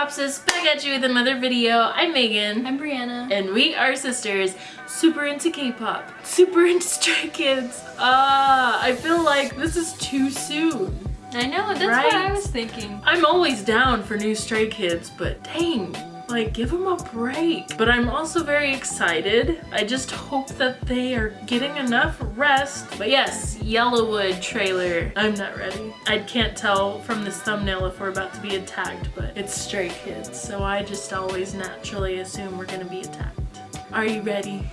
K-Popsis back at you with another video. I'm Megan. I'm Brianna. And we are sisters, super into K-pop, super into Stray Kids. Ah, uh, I feel like this is too soon. I know, that's right? what I was thinking. I'm always down for new Stray Kids, but dang, like, give them a break. But I'm also very excited. I just hope that they are getting enough rest. But yes, Yellow Wood trailer. I'm not ready. I can't tell from this thumbnail if we're about to be attacked, but it's Stray Kids. So I just always naturally assume we're gonna be attacked. Are you ready?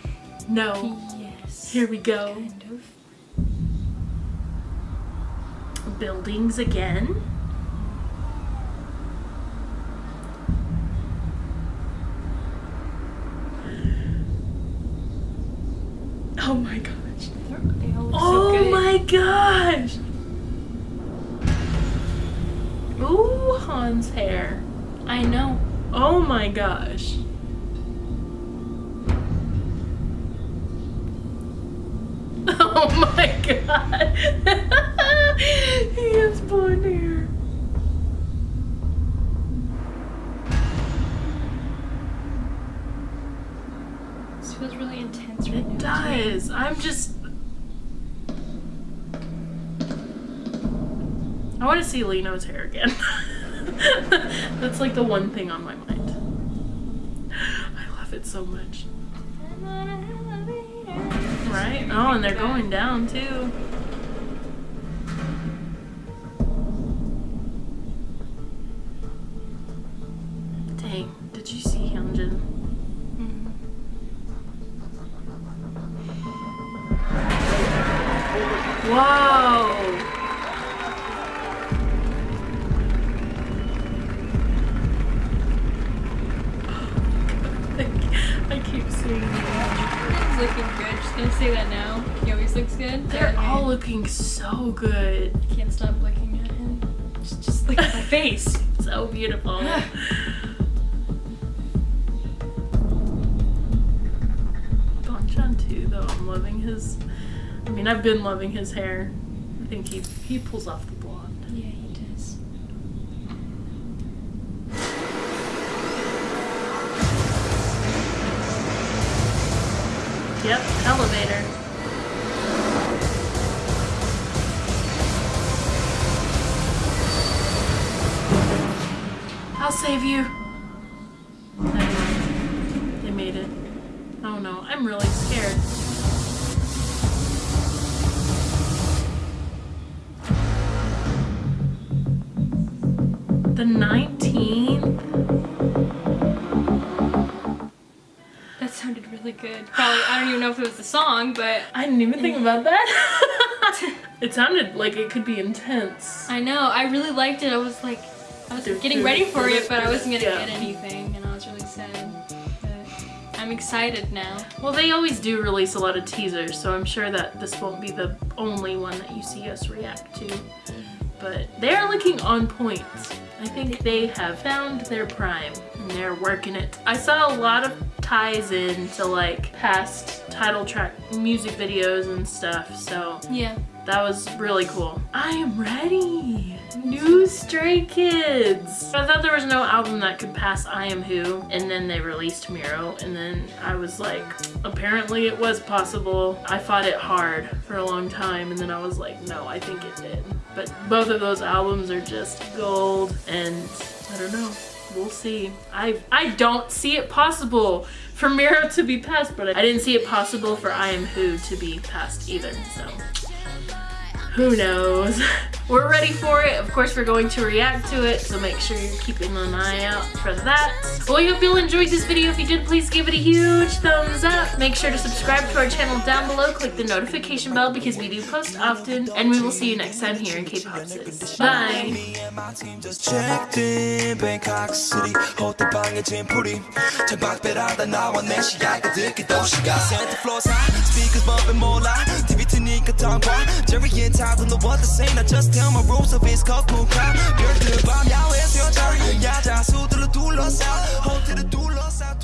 No. Yes. Here we go. Kind of. Buildings again. Oh my gosh. oh so my gosh. Ooh, Han's hair. I know. Oh my gosh. Oh my god. he has blonde hair. This feels really intense right it now. It does. I'm just... I want to see Lee Know's hair again. That's like the one thing on my mind. I love it so much. Right? Oh, and they're going down too. Whoa! I keep seeing He's looking good. Just gonna say that now. He always looks good. They're all looking so good. I can't stop looking at him. Just, just look at my face. So beautiful. Bang Chan too, though. I'm loving his. I mean, I've been loving his hair. I think he he pulls off the blonde. Yeah, he does. Yep, elevator. I'll save you. Anyway, they made it. Oh no, I'm really scared. The 19th? That sounded really good. Probably, I don't even know if it was the song, but... I didn't even think about that. it sounded like it could be intense. I know, I really liked it. I was like, I was getting ready for it, but I wasn't gonna get anything, and I was really sad. But I'm excited now. Well, they always do release a lot of teasers, so I'm sure that this won't be the only one that you see us react to. But they're looking on point. I think they have found their prime and they're working it. I saw a lot of ties in to like past title track music videos and stuff, so yeah, that was really cool. I am ready. New Stray Kids. I thought there was no album that could pass I Am Who, and then they released Miroh, and then I was like, apparently it was possible. I fought it hard for a long time, and then I was like, no, I think it did. But both of those albums are just gold, and I don't know. We'll see. I I don't see it possible for Miroh to be passed, but I didn't see it possible for I Am Who to be passed either, so who knows. We're ready for it. Of course, we're going to react to it, so make sure you're keeping an eye out for that. Well, I hope you all enjoyed this video. If you did, please give it a huge thumbs up. Make sure to subscribe to our channel down below. Click the notification bell because we do post often, and we will see you next time here in K-Popsis. Bye! don't know what to say I just tell my rules of it's called cool crowd 별들 밤 야외에서 여자 야자 수들로 둘러싸 호텔을 둘러싸